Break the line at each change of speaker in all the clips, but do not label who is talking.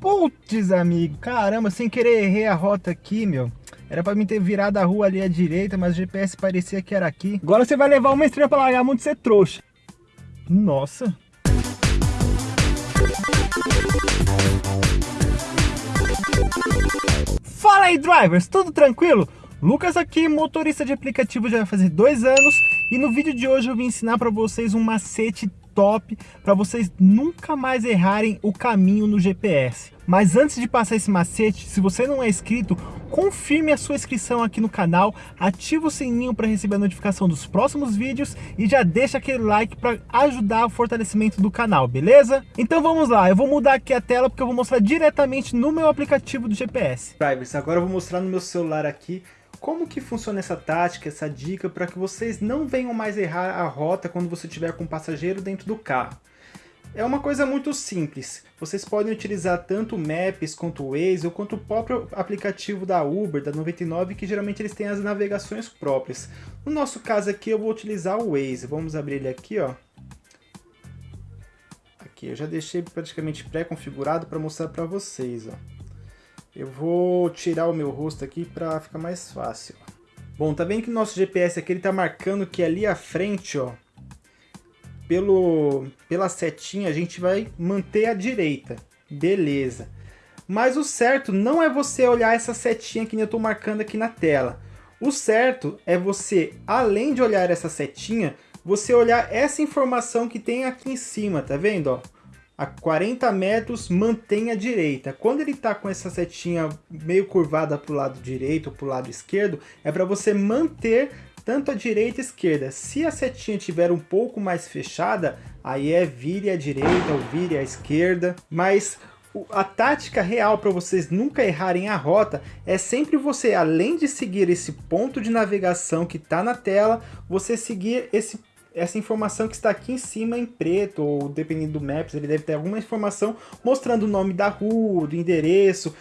Putz, amigo, caramba, sem querer errei a rota aqui, meu. Era pra mim ter virado a rua ali à direita, mas o GPS parecia que era aqui. Agora você vai levar uma estrela pra largar muito ser trouxa. Nossa. Fala aí, drivers, tudo tranquilo? Lucas aqui, motorista de aplicativo já vai fazer dois anos e no vídeo de hoje eu vim ensinar para vocês um macete top para vocês nunca mais errarem o caminho no GPS. Mas antes de passar esse macete, se você não é inscrito, confirme a sua inscrição aqui no canal, ativa o sininho para receber a notificação dos próximos vídeos e já deixa aquele like para ajudar o fortalecimento do canal, beleza? Então vamos lá, eu vou mudar aqui a tela porque eu vou mostrar diretamente no meu aplicativo do GPS. Drivers, agora eu vou mostrar no meu celular aqui como que funciona essa tática, essa dica, para que vocês não venham mais errar a rota quando você estiver com um passageiro dentro do carro? É uma coisa muito simples. Vocês podem utilizar tanto o Maps quanto o Waze ou quanto o próprio aplicativo da Uber, da 99, que geralmente eles têm as navegações próprias. No nosso caso aqui eu vou utilizar o Waze. Vamos abrir ele aqui, ó. Aqui, eu já deixei praticamente pré-configurado para mostrar para vocês, ó. Eu vou tirar o meu rosto aqui para ficar mais fácil. Bom, tá vendo que o nosso GPS aqui ele tá marcando que ali à frente, ó, pelo, pela setinha a gente vai manter a direita. Beleza. Mas o certo não é você olhar essa setinha que eu estou marcando aqui na tela. O certo é você, além de olhar essa setinha, você olhar essa informação que tem aqui em cima, tá vendo? Ó? A 40 metros, mantém a direita. Quando ele está com essa setinha meio curvada para o lado direito ou para o lado esquerdo, é para você manter tanto a direita e a esquerda. Se a setinha estiver um pouco mais fechada, aí é vire à direita ou vire à esquerda. Mas a tática real para vocês nunca errarem a rota é sempre você, além de seguir esse ponto de navegação que está na tela, você seguir esse essa informação que está aqui em cima em preto, ou dependendo do Maps, ele deve ter alguma informação mostrando o nome da rua, do endereço,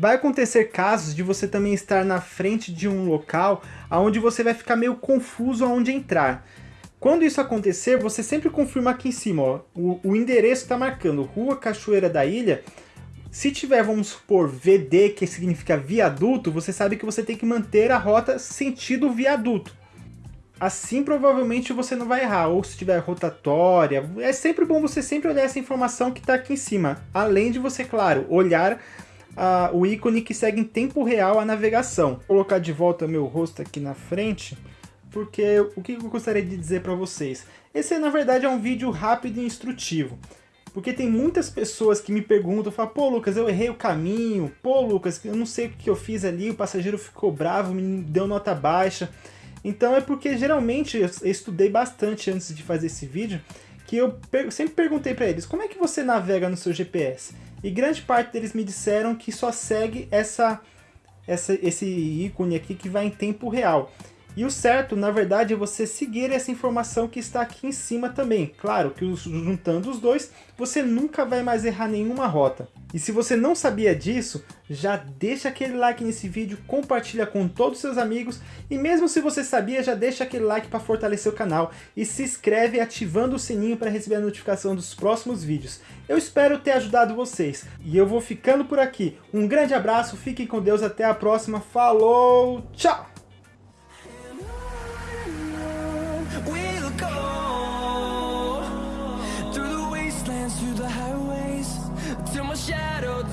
Vai acontecer casos de você também estar na frente de um local onde você vai ficar meio confuso aonde entrar. Quando isso acontecer, você sempre confirma aqui em cima, ó, o, o endereço está marcando Rua Cachoeira da Ilha. Se tiver, vamos supor, VD, que significa viaduto, você sabe que você tem que manter a rota sentido viaduto. Assim, provavelmente, você não vai errar. Ou se tiver rotatória, é sempre bom você sempre olhar essa informação que está aqui em cima. Além de você, claro, olhar a, o ícone que segue em tempo real a navegação. Vou colocar de volta meu rosto aqui na frente, porque o que eu gostaria de dizer para vocês? Esse na verdade é um vídeo rápido e instrutivo. Porque tem muitas pessoas que me perguntam, falam, pô Lucas, eu errei o caminho, pô Lucas, eu não sei o que eu fiz ali, o passageiro ficou bravo, me deu nota baixa. Então é porque geralmente eu estudei bastante antes de fazer esse vídeo, que eu sempre perguntei para eles, como é que você navega no seu GPS? E grande parte deles me disseram que só segue essa, essa, esse ícone aqui que vai em tempo real. E o certo, na verdade, é você seguir essa informação que está aqui em cima também. Claro que juntando os dois, você nunca vai mais errar nenhuma rota. E se você não sabia disso, já deixa aquele like nesse vídeo, compartilha com todos os seus amigos e mesmo se você sabia, já deixa aquele like para fortalecer o canal e se inscreve ativando o sininho para receber a notificação dos próximos vídeos. Eu espero ter ajudado vocês e eu vou ficando por aqui. Um grande abraço, fiquem com Deus, até a próxima, falou, tchau!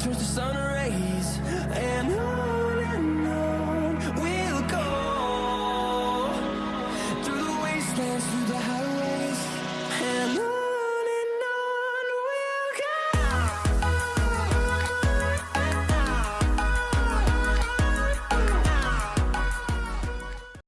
towards the sunrise